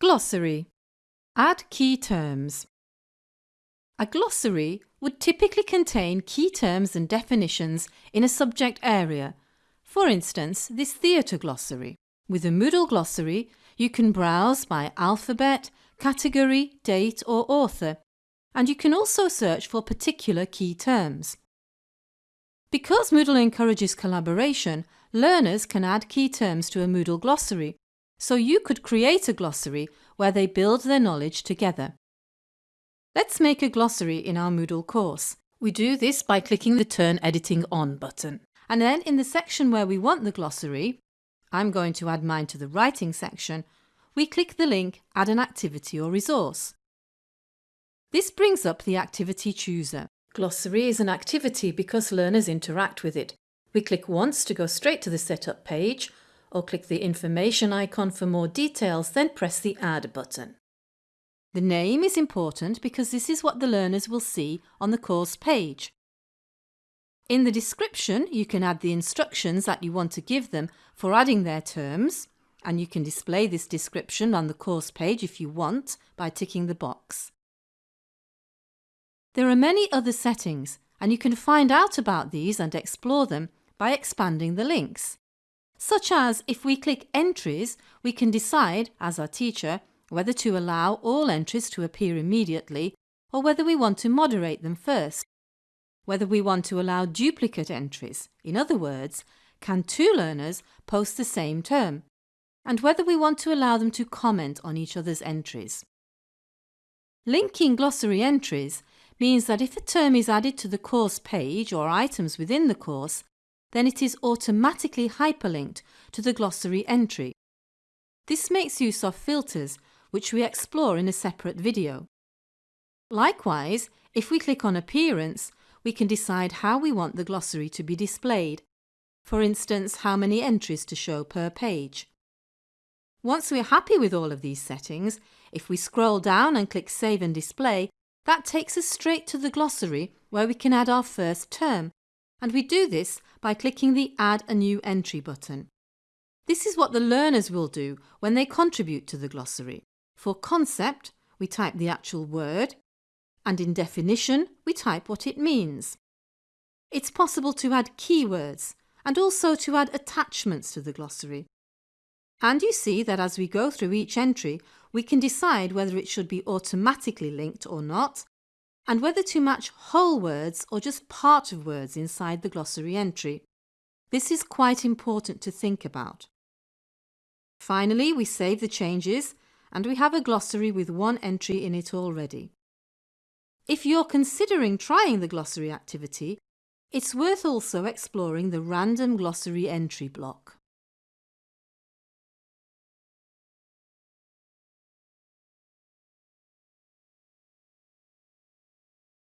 Glossary Add key terms. A glossary would typically contain key terms and definitions in a subject area. For instance, this theatre glossary. With a Moodle glossary, you can browse by alphabet, category, date or author, and you can also search for particular key terms. Because Moodle encourages collaboration, learners can add key terms to a Moodle glossary so you could create a glossary where they build their knowledge together. Let's make a glossary in our Moodle course. We do this by clicking the Turn Editing On button. And then in the section where we want the glossary, I'm going to add mine to the writing section, we click the link Add an activity or resource. This brings up the activity chooser. Glossary is an activity because learners interact with it. We click once to go straight to the setup page or click the information icon for more details, then press the Add button. The name is important because this is what the learners will see on the course page. In the description, you can add the instructions that you want to give them for adding their terms, and you can display this description on the course page if you want by ticking the box. There are many other settings, and you can find out about these and explore them by expanding the links such as if we click Entries, we can decide, as our teacher, whether to allow all entries to appear immediately or whether we want to moderate them first. Whether we want to allow duplicate entries, in other words, can two learners post the same term, and whether we want to allow them to comment on each other's entries. Linking glossary entries means that if a term is added to the course page or items within the course, then it is automatically hyperlinked to the glossary entry. This makes use of filters, which we explore in a separate video. Likewise, if we click on Appearance, we can decide how we want the glossary to be displayed, for instance how many entries to show per page. Once we're happy with all of these settings, if we scroll down and click Save and Display, that takes us straight to the glossary where we can add our first term, and we do this by clicking the Add a New Entry button. This is what the learners will do when they contribute to the glossary. For concept, we type the actual word, and in definition, we type what it means. It's possible to add keywords and also to add attachments to the glossary. And you see that as we go through each entry, we can decide whether it should be automatically linked or not, and whether to match whole words or just part of words inside the glossary entry. This is quite important to think about. Finally, we save the changes and we have a glossary with one entry in it already. If you're considering trying the glossary activity, it's worth also exploring the random glossary entry block.